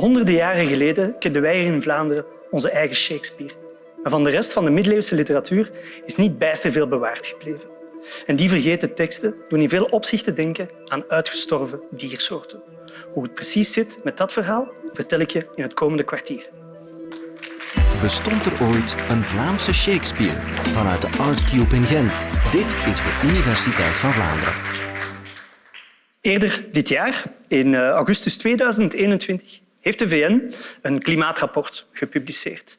Honderden jaren geleden kenden wij hier in Vlaanderen onze eigen Shakespeare. Maar van de rest van de middeleeuwse literatuur is niet bijster veel bewaard gebleven. En die vergeten teksten doen in veel opzichten denken aan uitgestorven diersoorten. Hoe het precies zit met dat verhaal, vertel ik je in het komende kwartier. Bestond er ooit een Vlaamse Shakespeare vanuit de Art Cube in Gent? Dit is de Universiteit van Vlaanderen. Eerder dit jaar, in eh, augustus 2021, heeft de VN een klimaatrapport gepubliceerd.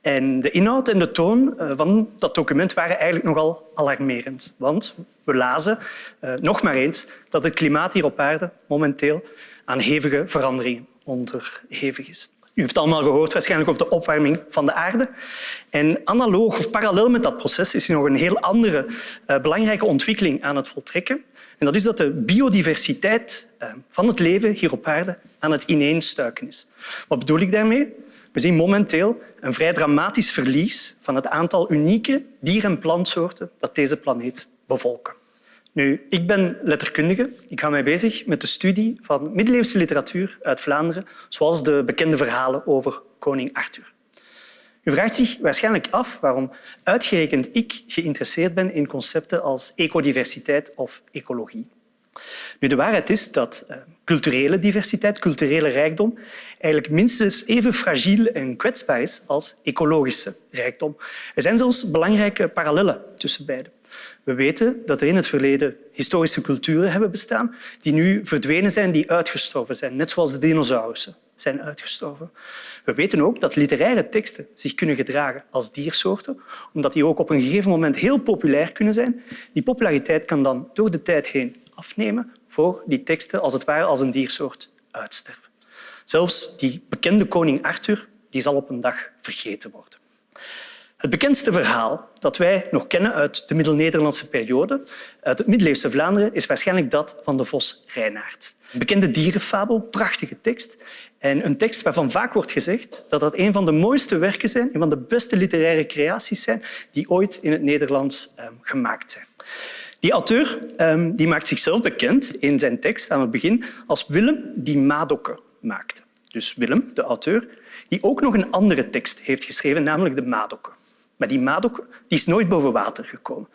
En de inhoud en de toon eh, van dat document waren eigenlijk nogal alarmerend. Want we lazen uh, nog maar eens dat het klimaat hier op aarde momenteel aan hevige veranderingen onderhevig is. U heeft allemaal gehoord waarschijnlijk over de opwarming van de aarde. En analoog of parallel met dat proces is er nog een heel andere uh, belangrijke ontwikkeling aan het voltrekken. En dat is dat de biodiversiteit uh, van het leven hier op aarde aan het ineenstuiken is. Wat bedoel ik daarmee? We zien momenteel een vrij dramatisch verlies van het aantal unieke dier- en plantsoorten dat deze planeet bevolken. Nu, ik ben letterkundige. Ik hou mij bezig met de studie van middeleeuwse literatuur uit Vlaanderen, zoals de bekende verhalen over koning Arthur. U vraagt zich waarschijnlijk af waarom uitgerekend ik geïnteresseerd ben in concepten als ecodiversiteit of ecologie. Nu, de waarheid is dat uh, culturele diversiteit, culturele rijkdom, eigenlijk minstens even fragiel en kwetsbaar is als ecologische rijkdom. Er zijn zelfs belangrijke parallellen tussen beide. We weten dat er in het verleden historische culturen hebben bestaan die nu verdwenen zijn, die uitgestorven zijn, net zoals de dinosaurussen zijn uitgestorven. We weten ook dat literaire teksten zich kunnen gedragen als diersoorten, omdat die ook op een gegeven moment heel populair kunnen zijn. Die populariteit kan dan door de tijd heen afnemen voor die teksten als het ware als een diersoort uitsterven. Zelfs die bekende koning Arthur die zal op een dag vergeten worden. Het bekendste verhaal dat wij nog kennen uit de Middel-Nederlandse periode, uit het middeleeuwse Vlaanderen, is waarschijnlijk dat van de vos Reinaard. Een bekende dierenfabel, prachtige tekst. En een tekst waarvan vaak wordt gezegd dat dat een van de mooiste werken zijn, een van de beste literaire creaties zijn die ooit in het Nederlands um, gemaakt zijn. Die auteur um, die maakt zichzelf bekend in zijn tekst aan het begin als Willem die Madokken maakte. Dus Willem, de auteur, die ook nog een andere tekst heeft geschreven, namelijk de Madokken. Maar die Madok die is nooit boven water gekomen.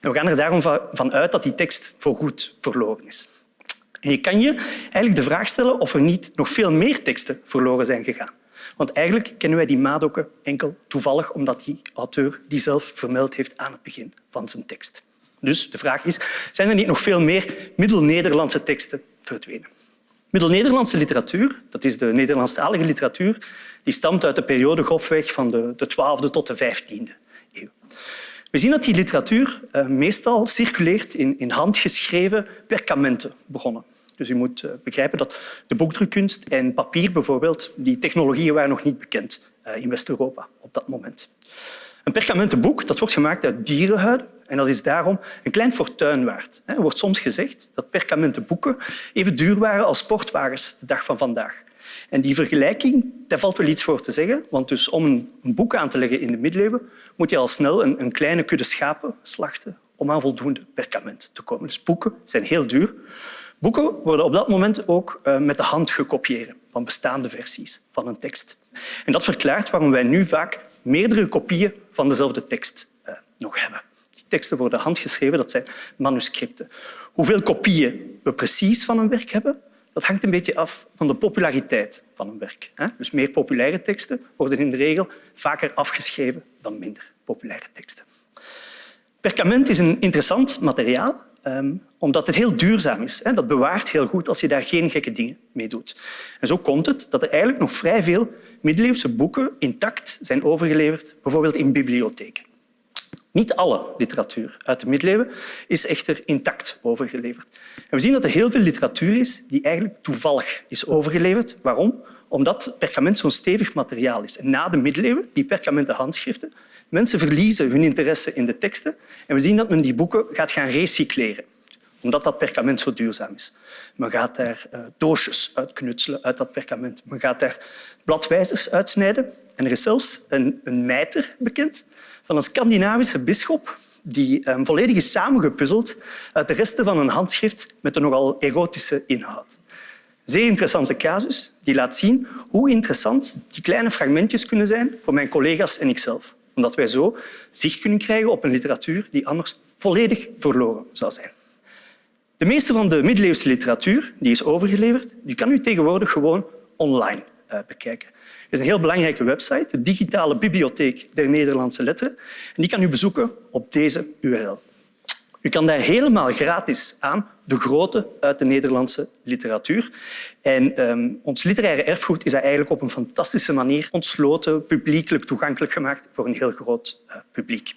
En we gaan er daarom van uit dat die tekst voorgoed verloren is. En je kan je eigenlijk de vraag stellen of er niet nog veel meer teksten verloren zijn gegaan. Want eigenlijk kennen wij die Madokken enkel toevallig omdat die auteur die zelf vermeld heeft aan het begin van zijn tekst. Dus de vraag is, zijn er niet nog veel meer Middel-Nederlandse teksten verdwenen? Middel-Nederlandse literatuur, dat is de Nederlandstalige literatuur, die stamt uit de periode grofweg van de, de 12e tot de 15e eeuw. We zien dat die literatuur uh, meestal circuleert in, in handgeschreven perkamenten begonnen. Dus u moet uh, begrijpen dat de boekdrukkunst en papier bijvoorbeeld, die technologieën waren nog niet bekend uh, in West-Europa op dat moment. Een perkamentenboek dat wordt gemaakt uit dierenhuiden en dat is daarom een klein fortuin waard. Er wordt soms gezegd dat perkamentenboeken even duur waren als sportwagens de dag van vandaag. En die vergelijking, daar valt wel iets voor te zeggen, want dus om een boek aan te leggen in de middeleeuwen moet je al snel een, een kleine kudde schapen slachten om aan voldoende perkament te komen. Dus boeken zijn heel duur. Boeken worden op dat moment ook uh, met de hand gekopieerd van bestaande versies van een tekst. En dat verklaart waarom wij nu vaak meerdere kopieën van dezelfde tekst uh, nog hebben. Teksten worden handgeschreven, dat zijn manuscripten. Hoeveel kopieën we precies van een werk hebben, dat hangt een beetje af van de populariteit van een werk. Dus meer populaire teksten worden in de regel vaker afgeschreven dan minder populaire teksten. Perkament is een interessant materiaal, um, omdat het heel duurzaam is. Dat bewaart heel goed als je daar geen gekke dingen mee doet. En zo komt het dat er eigenlijk nog vrij veel middeleeuwse boeken intact zijn overgeleverd, bijvoorbeeld in bibliotheken. Niet alle literatuur uit de middeleeuwen is echter intact overgeleverd. En we zien dat er heel veel literatuur is die eigenlijk toevallig is overgeleverd. Waarom? Omdat perkament zo'n stevig materiaal is. Na de middeleeuwen, die perkamenten handschriften, mensen verliezen hun interesse in de teksten en we zien dat men die boeken gaat gaan recycleren omdat dat perkament zo duurzaam is. Men gaat daar uh, doosjes uitknutselen uit dat perkament. Men gaat daar bladwijzers uitsnijden. En er is zelfs een, een mijter bekend van een Scandinavische bisschop die um, volledig is samengepuzzeld uit de resten van een handschrift met een nogal erotische inhoud. Zeer interessante casus die laat zien hoe interessant die kleine fragmentjes kunnen zijn voor mijn collega's en ikzelf. Omdat wij zo zicht kunnen krijgen op een literatuur die anders volledig verloren zou zijn. De meeste van de middeleeuwse literatuur die is overgeleverd, die kan u tegenwoordig gewoon online uh, bekijken. Er is een heel belangrijke website, de Digitale Bibliotheek der Nederlandse Letteren. En die kan u bezoeken op deze URL. U kan daar helemaal gratis aan de grote uit de Nederlandse literatuur. En um, ons literaire erfgoed is eigenlijk op een fantastische manier ontsloten, publiekelijk toegankelijk gemaakt voor een heel groot uh, publiek.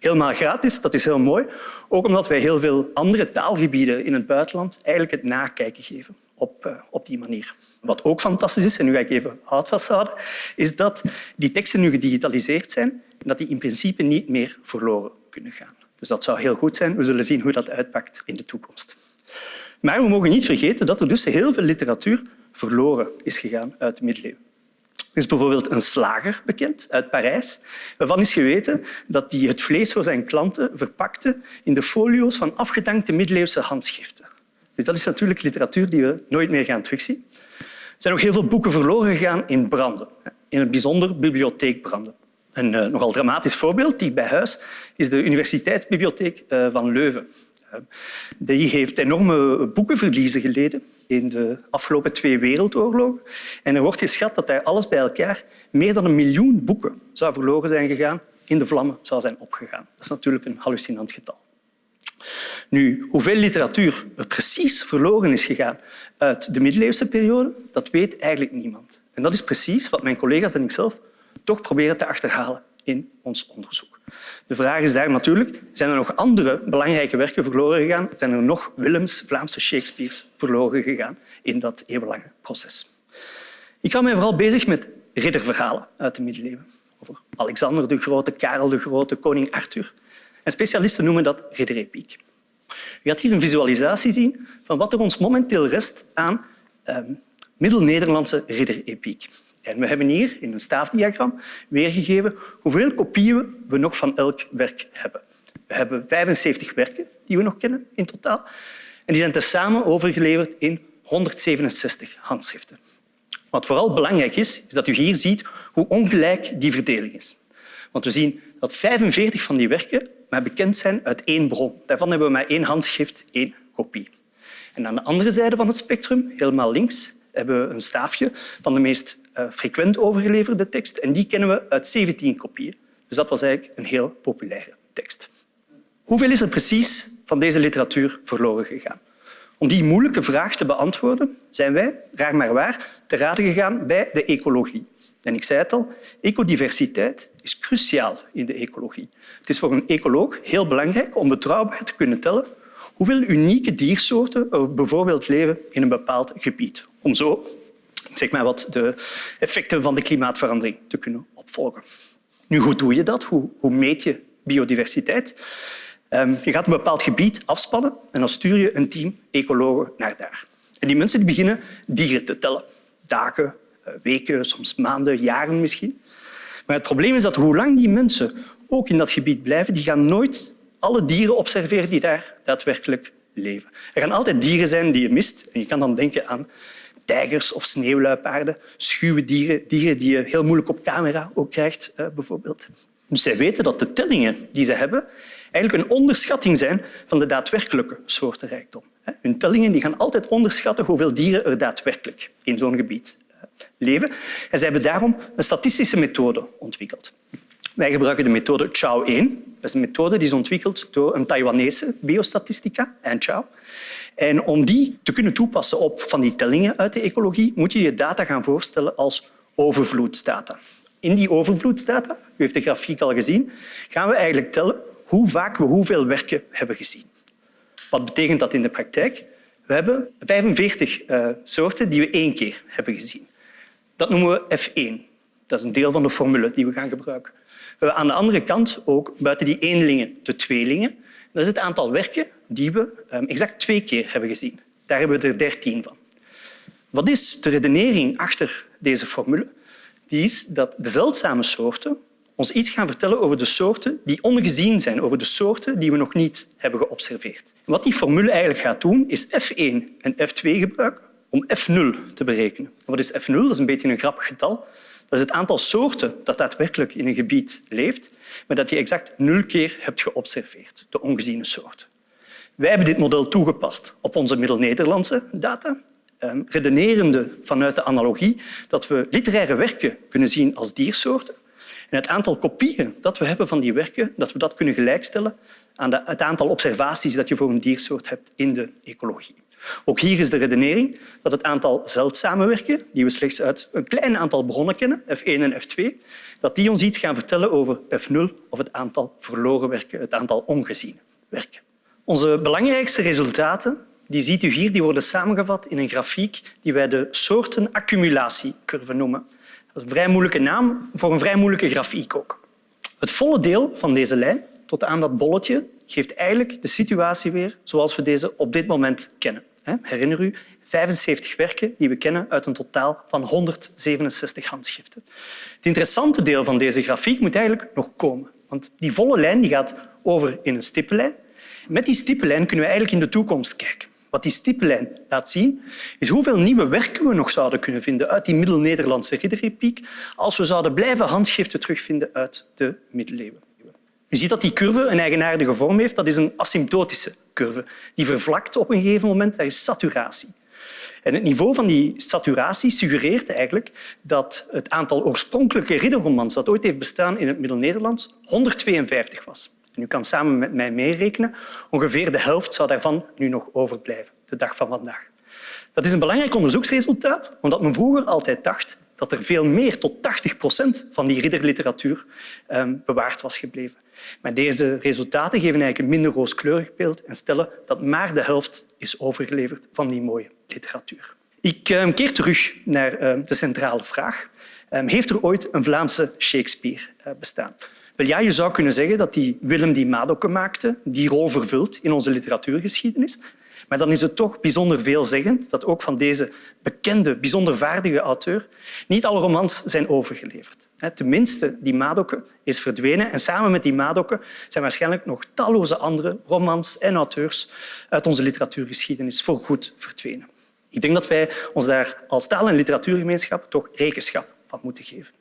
Helemaal gratis, dat is heel mooi. Ook omdat wij heel veel andere taalgebieden in het buitenland eigenlijk het nakijken geven op, uh, op die manier. Wat ook fantastisch is, en nu ga ik even hout vasthouden, is dat die teksten nu gedigitaliseerd zijn en dat die in principe niet meer verloren kunnen gaan. Dus dat zou heel goed zijn. We zullen zien hoe dat uitpakt in de toekomst. Maar we mogen niet vergeten dat er dus heel veel literatuur verloren is gegaan uit de middeleeuwen. Er is bijvoorbeeld een slager bekend uit Parijs, waarvan is geweten dat hij het vlees voor zijn klanten verpakte in de folio's van afgedankte middeleeuwse handschriften. Dus dat is natuurlijk literatuur die we nooit meer gaan terugzien. Er zijn ook heel veel boeken verloren gegaan in branden, in het bijzonder bibliotheekbranden. Een uh, nogal dramatisch voorbeeld, die bij huis, is de Universiteitsbibliotheek uh, van Leuven. Uh, die heeft enorme boekenverliezen geleden in de afgelopen twee wereldoorlogen. En er wordt geschat dat daar alles bij elkaar meer dan een miljoen boeken zou verloren zijn gegaan, in de vlammen zou zijn opgegaan. Dat is natuurlijk een hallucinant getal. Nu, hoeveel literatuur er precies verloren is gegaan uit de middeleeuwse periode, dat weet eigenlijk niemand. En dat is precies wat mijn collega's en ikzelf toch proberen te achterhalen in ons onderzoek. De vraag is daar natuurlijk, zijn er nog andere belangrijke werken verloren gegaan? Zijn er nog Willems, Vlaamse Shakespeare's verloren gegaan in dat eeuwenlange proces? Ik hou mij vooral bezig met ridderverhalen uit de middeleeuwen. Over Alexander de Grote, Karel de Grote, koning Arthur. En specialisten noemen dat ridderepiek. U gaat hier een visualisatie zien van wat er ons momenteel rest aan eh, Middel-Nederlandse ridderepiek. En we hebben hier in een staafdiagram weergegeven hoeveel kopieën we nog van elk werk hebben. We hebben 75 werken die we nog kennen in totaal. En die zijn tezamen overgeleverd in 167 handschriften. Wat vooral belangrijk is, is dat u hier ziet hoe ongelijk die verdeling is. Want we zien dat 45 van die werken maar bekend zijn uit één bron. Daarvan hebben we maar één handschrift, één kopie. En aan de andere zijde van het spectrum, helemaal links, hebben we een staafje van de meest frequent overgeleverde tekst. En die kennen we uit 17 kopieën. Dus dat was eigenlijk een heel populaire tekst. Hoeveel is er precies van deze literatuur verloren gegaan? Om die moeilijke vraag te beantwoorden zijn wij, raar maar waar, te raden gegaan bij de ecologie. En ik zei het al, ecodiversiteit is cruciaal in de ecologie. Het is voor een ecoloog heel belangrijk om betrouwbaar te kunnen tellen hoeveel unieke diersoorten er bijvoorbeeld leven in een bepaald gebied. Om zo zeg maar wat de effecten van de klimaatverandering te kunnen opvolgen. Nu, hoe doe je dat? Hoe, meet je biodiversiteit? Um, je gaat een bepaald gebied afspannen en dan stuur je een team ecologen naar daar. En die mensen die beginnen dieren te tellen. Dagen, eh, weken, soms maanden, jaren misschien. Maar het probleem is dat hoe lang die mensen ook in dat gebied blijven, die gaan nooit alle dieren observeren die daar daadwerkelijk leven. Er gaan altijd dieren zijn die je mist. En je kan dan denken aan tijgers of sneeuwluipaarden, schuwe dieren, dieren die je heel moeilijk op camera ook krijgt, eh, bijvoorbeeld. Dus zij weten dat de tellingen die ze hebben eigenlijk een onderschatting zijn van de daadwerkelijke soortenrijkdom. Hun tellingen die gaan altijd onderschatten hoeveel dieren er daadwerkelijk in zo'n gebied eh, leven. En ze hebben daarom een statistische methode ontwikkeld. Wij gebruiken de methode Chow-1. Dat is een methode die is ontwikkeld door een Taiwanese biostatistica, Anne Chow. En om die te kunnen toepassen op van die tellingen uit de ecologie, moet je je data gaan voorstellen als overvloedsdata. In die overvloedsdata, u heeft de grafiek al gezien, gaan we eigenlijk tellen hoe vaak we hoeveel werken hebben gezien. Wat betekent dat in de praktijk? We hebben 45 uh, eh, soorten die we één keer hebben gezien. Dat noemen we F1. Dat is een deel van de formule die we gaan gebruiken. We hebben aan de andere kant ook buiten die eenlingen de tweelingen. Dat is het aantal werken die we ehm, exact twee keer hebben gezien. Daar hebben we er dertien van. Wat is de redenering achter deze formule? Die is dat de zeldzame soorten ons iets gaan vertellen over de soorten die ongezien zijn, over de soorten die we nog niet hebben geobserveerd. wat die formule eigenlijk gaat doen, is F1 en F2 gebruiken om F0 te berekenen. Wat is F0? Dat is een beetje een grappig getal. Dat is het aantal soorten dat daadwerkelijk in een gebied leeft, maar dat je exact nul keer hebt geobserveerd, de ongeziene soort. Wij hebben dit model toegepast op onze Middel-Nederlandse data, ehm, redenerende vanuit de analogie dat we literaire werken kunnen zien als diersoorten en het aantal kopieën dat we hebben van die werken, dat we dat kunnen gelijkstellen aan het aantal observaties dat je voor een diersoort hebt in de ecologie. Ook hier is de redenering dat het aantal zeldzame werken, die we slechts uit een klein aantal bronnen kennen, F1 en F2, dat die ons iets gaan vertellen over F0 of het aantal verloren werken, het aantal ongeziene werken. Onze belangrijkste resultaten die ziet u hier, die worden samengevat in een grafiek die wij de soortenaccumulatiecurve noemen. Dat is een vrij moeilijke naam voor een vrij moeilijke grafiek ook. Het volle deel van deze lijn tot aan dat bolletje geeft eigenlijk de situatie weer zoals we deze op dit moment kennen. Herinner u, 75 werken die we kennen uit een totaal van 167 handschriften. Het interessante deel van deze grafiek moet eigenlijk nog komen. Want die volle lijn die gaat over in een stippenlijn. Met die stippenlijn kunnen we eigenlijk in de toekomst kijken. Wat die stippenlijn laat zien, is hoeveel nieuwe werken we nog zouden kunnen vinden uit die Middel-Nederlandse ridderrepiek als we zouden blijven handschriften terugvinden uit de middeleeuwen. U ziet dat die curve een eigenaardige vorm heeft. Dat is een asymptotische curve. Die vervlakt op een gegeven moment. Dat is saturatie. En het niveau van die saturatie suggereert eigenlijk dat het aantal oorspronkelijke ridderromans dat ooit heeft bestaan in het Middel-Nederlands 152 was. U kan samen met mij meerekenen. Ongeveer de helft zou daarvan nu nog overblijven, de dag van vandaag. Dat is een belangrijk onderzoeksresultaat, omdat men vroeger altijd dacht dat er veel meer, tot 80 procent van die ridderliteratuur ehm, bewaard was gebleven. Maar deze resultaten geven eigenlijk een minder rooskleurig beeld en stellen dat maar de helft is overgeleverd van die mooie literatuur. Ik ehm, keer terug naar ehm, de centrale vraag. Heeft er ooit een Vlaamse Shakespeare eh, bestaan? Wel ja, je zou kunnen zeggen dat die Willem die Madokke maakte die rol vervult in onze literatuurgeschiedenis. Maar dan is het toch bijzonder veelzeggend dat ook van deze bekende, bijzonder vaardige auteur niet alle romans zijn overgeleverd. Tenminste, die Madokke is verdwenen en samen met die Madokke zijn waarschijnlijk nog talloze andere romans en auteurs uit onze literatuurgeschiedenis voorgoed verdwenen. Ik denk dat wij ons daar als taal- en literatuurgemeenschap toch rekenschap van moeten geven.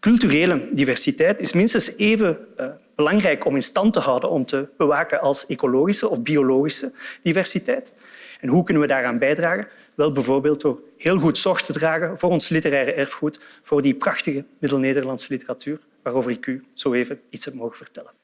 Culturele diversiteit is minstens even uh, belangrijk om in stand te houden, om te bewaken als ecologische of biologische diversiteit. En hoe kunnen we daaraan bijdragen? Wel bijvoorbeeld door heel goed zorg te dragen voor ons literaire erfgoed, voor die prachtige Middel-Nederlandse literatuur, waarover ik u zo even iets heb mogen vertellen.